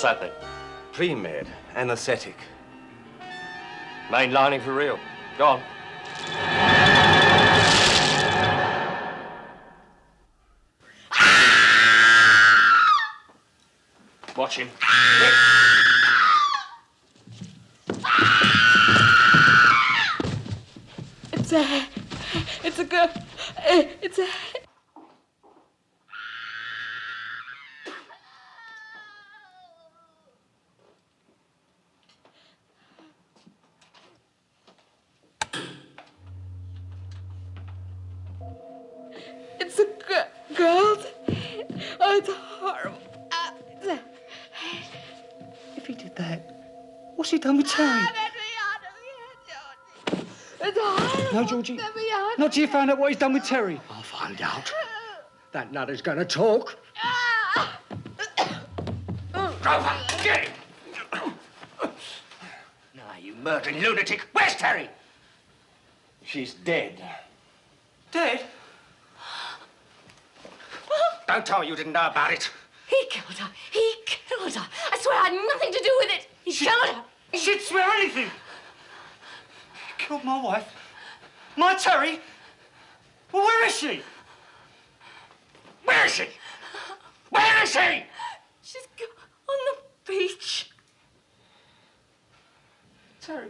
What's that then? Pre-med, anesthetic. Main lining for real. Go on. Watch him. It's a. It's a girl. Eh, It's a. It's a Georgie. Let me out. Not till you found out what he's done with Terry. I'll find out. Uh. That nutter's gonna talk. Groper, get him! Now, you murdering lunatic, where's Terry? She's dead. Dead? Don't tell me you didn't know about it. He killed her. He killed her. I swear I had nothing to do with it. He killed her. She'd swear anything. He Killed my wife. My Terry. Well, where is she? Where is she? Where is she? She's on the beach. Terry.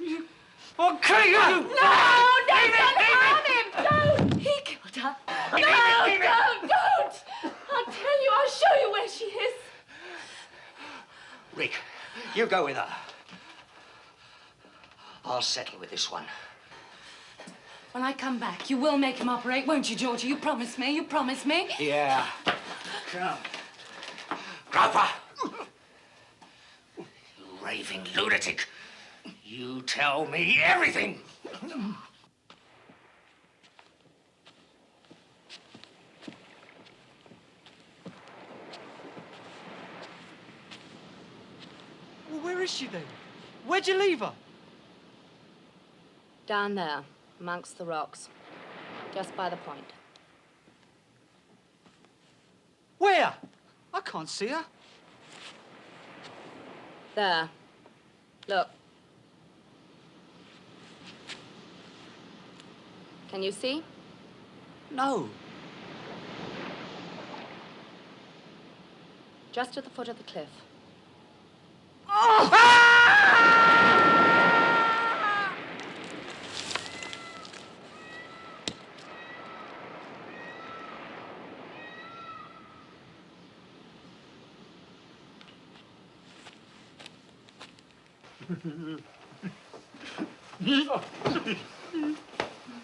You... I'll kill you! No, no, don't harm him. Don't. He killed her. No, don't, don't. I'll tell you. I'll show you where she is. Rick, you go with her. I'll settle with this one. When I come back, you will make him operate, won't you, Georgie? You promise me. You promise me. Yeah. Come. Groper! You raving lunatic. You tell me everything. Well, where is she then? Where'd you leave her? Down there, amongst the rocks. Just by the point. Where? I can't see her. There. Look. Can you see? No. Just at the foot of the cliff. Oh,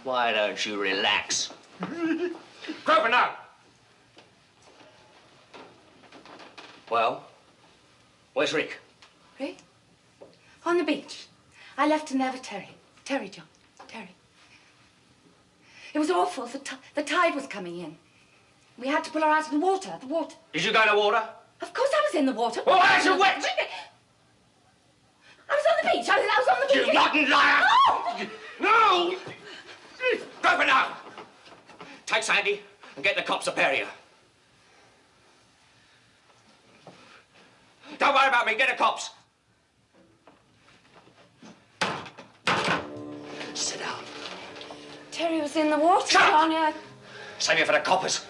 Why don't you relax? Groper, now! Well, where's Rick? Rick? On the beach. I left him there with Terry. Terry, John. Terry. It was awful. The, ti- the tide was coming in. We had to pull her out of the water. The water. Did you go in the water? Of course I was in the water. Well, why is it wet? I was on the beach. I was, I was on the beach. You rotten liar! No! Groper, now! Take Sandy and get the cops up area. Don't worry about me. Get the cops. Sit down. Terry was in the water. Shut up! Save it for the coppers.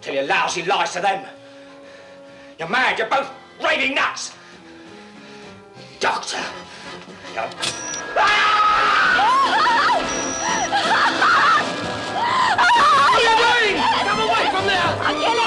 Tell your lousy lies to them. You're mad. You're both raving nuts. Doctor. Come away from there!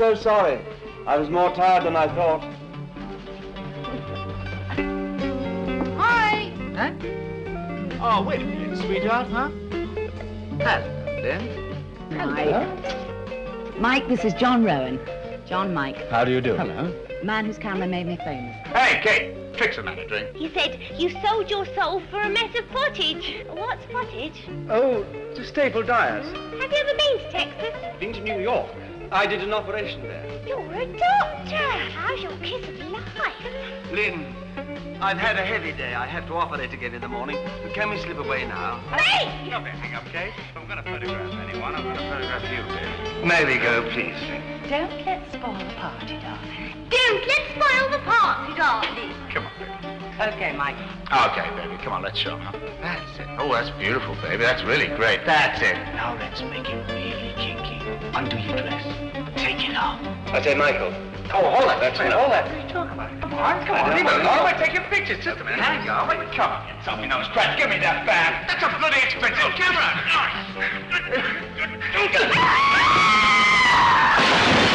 So sorry. I was more tired than I thought. Hi! Huh? Oh, wait a minute, sweetheart, huh? Hello, Lynn. Mike. Mike, this is John Rowan. John Mike. How do you do? Hello. Man whose camera made me famous. Hey, Kate, fix another drink. He said you sold your soul for a mess of pottage. What's pottage? Oh, to Staple Dyers. Have you ever been to Texas? Been to New York. I did an operation there. You're a doctor. How's your kiss of life? Lynn, I've had a heavy day. I have to operate again in the morning. Can we slip away now? Hey! Don't hang up, Kate. I'm going to photograph anyone. I'm going to photograph you, Lynn. May we go, please? Don't let's spoil the party, darling. Don't let's spoil the party, darling. Come on, baby. Okay, Mike. Okay, baby, come on, let's show 'em, huh? That's it. Oh, that's beautiful, baby. That's really great. That's it. Now let's make it really kinky. Undo your dress. Take it off. I say, Michael. Oh, hold on. That's Wait, it. hold that. What are you talking about? Come on, come on. Leave it alone. We're taking pictures. Just a minute. Hang on. Wait, come on. Get something nose crack. Give me that bag. That's a bloody expensive camera.